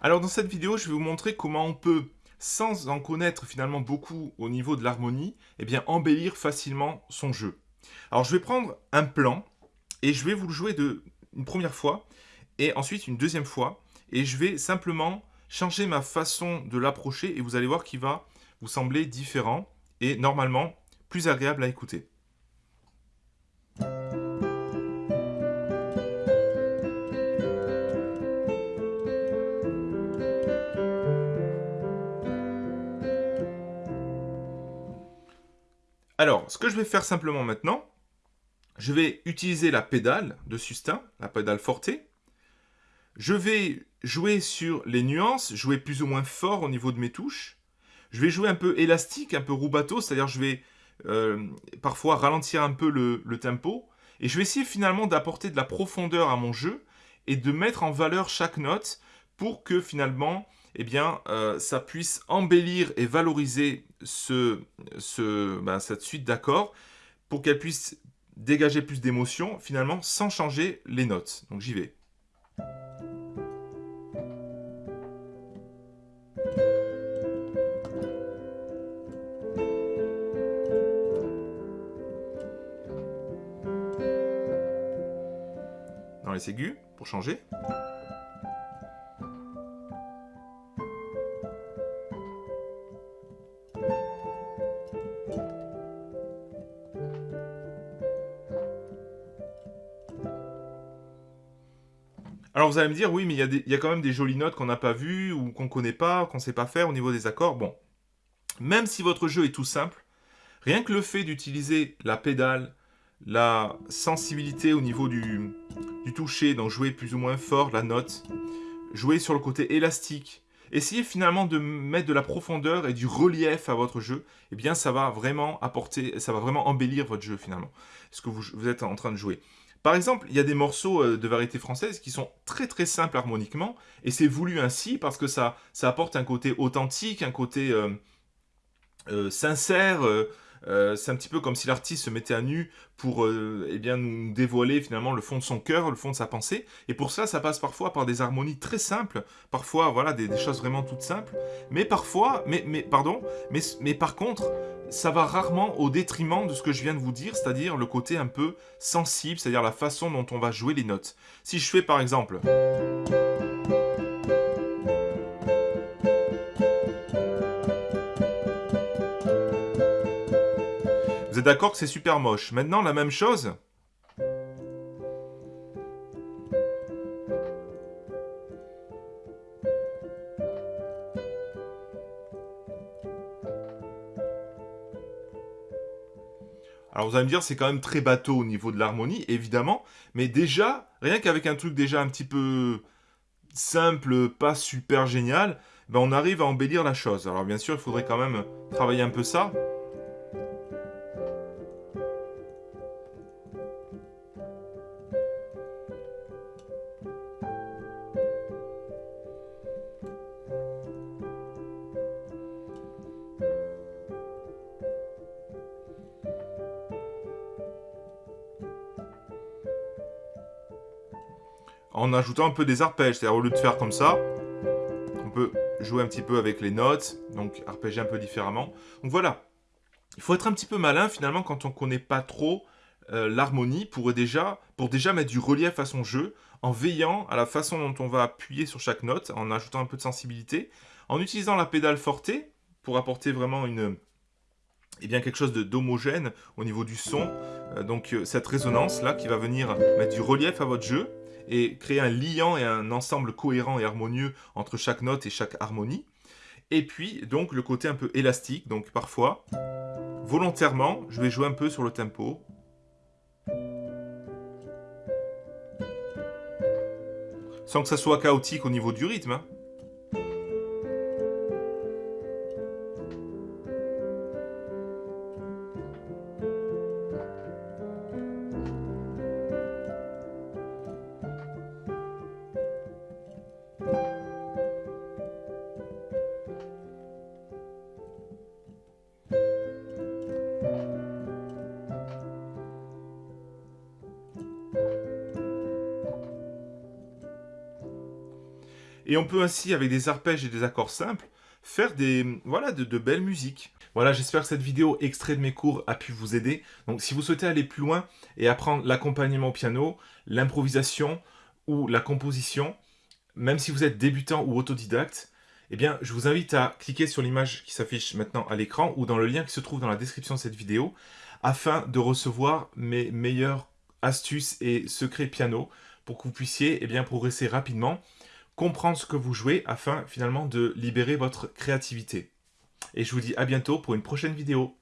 Alors dans cette vidéo, je vais vous montrer comment on peut, sans en connaître finalement beaucoup au niveau de l'harmonie, eh bien embellir facilement son jeu. Alors je vais prendre un plan et je vais vous le jouer de, une première fois et ensuite une deuxième fois et je vais simplement changer ma façon de l'approcher et vous allez voir qu'il va vous sembler différent et normalement plus agréable à écouter. Ce que je vais faire simplement maintenant, je vais utiliser la pédale de sustain, la pédale forte. Je vais jouer sur les nuances, jouer plus ou moins fort au niveau de mes touches. Je vais jouer un peu élastique, un peu rubato, c'est-à-dire je vais euh, parfois ralentir un peu le tempo. Et je vais essayer finalement d'apporter de la profondeur à mon jeu et de mettre en valeur chaque note pour que finalement eh bien, euh, ça puisse embellir et valoriser ben, cette suite d'accords pour qu'elle puisse dégager plus d'émotion, finalement, sans changer les notes. Donc j'y vais. Dans les aigus, pour changer. Alors vous allez me dire, oui, mais il y, a quand même des jolies notes qu'on n'a pas vues ou qu'on ne connaît pas, qu'on ne sait pas faire au niveau des accords. Bon, même si votre jeu est tout simple, rien que le fait d'utiliser la pédale, la sensibilité au niveau du, toucher, donc jouer plus ou moins fort la note, jouer sur le côté élastique, essayez finalement de mettre de la profondeur et du relief à votre jeu, eh bien ça va vraiment apporter, ça va vraiment embellir votre jeu finalement, ce que vous êtes en train de jouer. Par exemple, il y a des morceaux euh, de variété française qui sont très très simples harmoniquement, et c'est voulu ainsi parce que ça, apporte un côté authentique, un côté euh, euh, sincère, c'est un petit peu comme si l'artiste se mettait à nu pour eh bien, nous dévoiler finalement le fond de son cœur, le fond de sa pensée. Et pour ça, ça passe parfois par des harmonies très simples, parfois voilà des, des choses vraiment toutes simples. Mais parfois, mais, mais pardon, mais, mais par contre, ça va rarement au détriment de ce que je viens de vous dire, c'est-à-dire le côté un peu sensible, c'est-à-dire la façon dont on va jouer les notes. Si je fais par exemple... D'accord que c'est super moche. Maintenant, la même chose... Alors vous allez me dire, c'est quand même très bateau au niveau de l'harmonie, évidemment, mais déjà, rien qu'avec un truc déjà un petit peu simple, pas super génial, ben on arrive à embellir la chose. Alors bien sûr, il faudrait quand même travailler un peu ça. En ajoutant un peu des arpèges. C'est-à-dire au lieu de faire comme ça, on peut jouer un petit peu avec les notes, donc arpéger un peu différemment. Donc voilà, il faut être un petit peu malin finalement quand on ne connaît pas trop euh, l'harmonie pour déjà, mettre du relief à son jeu, en veillant à la façon dont on va appuyer sur chaque note, en ajoutant un peu de sensibilité, en utilisant la pédale forte pour apporter vraiment une, eh bien quelque chose d'homogène au niveau du son. Euh, donc euh, cette résonance là qui va venir mettre du relief à votre jeu et créer un liant et un ensemble cohérent et harmonieux entre chaque note et chaque harmonie. Et puis, donc, le côté un peu élastique. Donc, parfois, volontairement, je vais jouer un peu sur le tempo. Sans que ça soit chaotique au niveau du rythme. Hein. Et on peut ainsi, avec des arpèges et des accords simples, faire des, voilà, de, belles musiques. Voilà, j'espère que cette vidéo extrait de mes cours a pu vous aider. Donc si vous souhaitez aller plus loin et apprendre l'accompagnement au piano, l'improvisation ou la composition, même si vous êtes débutant ou autodidacte, eh bien, je vous invite à cliquer sur l'image qui s'affiche maintenant à l'écran ou dans le lien qui se trouve dans la description de cette vidéo afin de recevoir mes meilleures astuces et secrets piano pour que vous puissiez eh bien, progresser rapidement, comprendre ce que vous jouez afin finalement de libérer votre créativité. Et je vous dis à bientôt pour une prochaine vidéo.